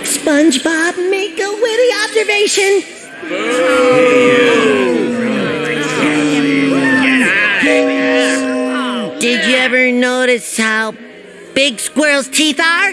SpongeBob, make a witty observation. Did you ever notice how big squirrels' teeth are?